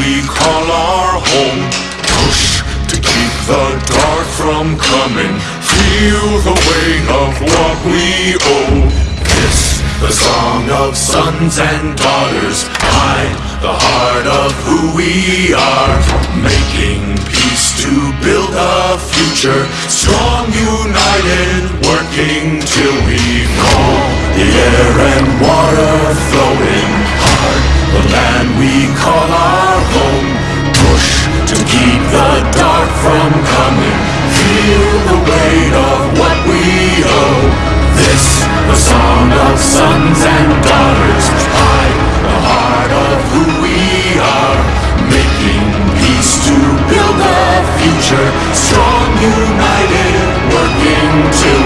we call our home. Push to keep the dark from coming. Feel the weight of what we owe. This, the song of sons and daughters. Hide the heart of who we are. Making peace to build a future. Strong, united, working till we call the air and water flowing hard. The land we call our sound of sons and daughters hide the heart of who we are, making peace to build a future strong, united, working to